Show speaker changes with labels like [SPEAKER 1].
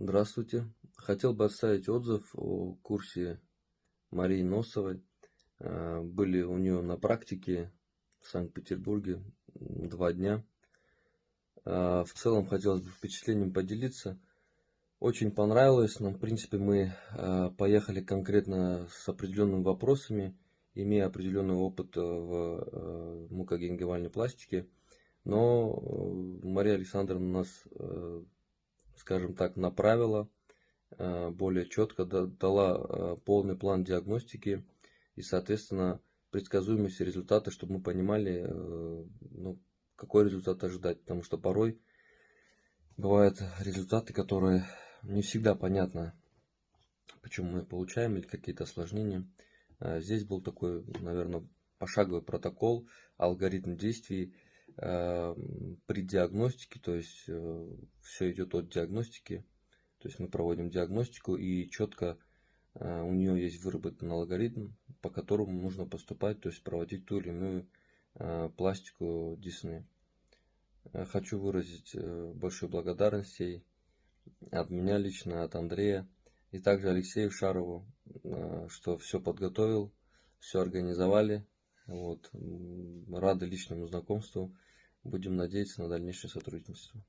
[SPEAKER 1] Здравствуйте. Хотел бы оставить отзыв о курсе Марии Носовой. Э, были у нее на практике в Санкт-Петербурге два дня. Э, в целом хотелось бы впечатлением поделиться. Очень понравилось, но в принципе мы э, поехали конкретно с определенными вопросами, имея определенный опыт в мукогенгивальной пластике. Но Мария Александровна нас скажем так, направила, э, более четко дала э, полный план диагностики и, соответственно, предсказуемость результата, чтобы мы понимали, э, ну, какой результат ожидать. Потому что порой бывают результаты, которые не всегда понятно, почему мы получаем, или какие-то осложнения. Здесь был такой, наверное, пошаговый протокол, алгоритм действий, при диагностике, то есть э, все идет от диагностики, то есть мы проводим диагностику и четко э, у нее есть выработан алгоритм, по которому нужно поступать, то есть проводить ту или иную э, пластику десны. Хочу выразить большую благодарность ей от меня лично, от Андрея и также Алексею Шарову, что все подготовил, все организовали. Вот. Рады личному знакомству. Будем надеяться на дальнейшее сотрудничество.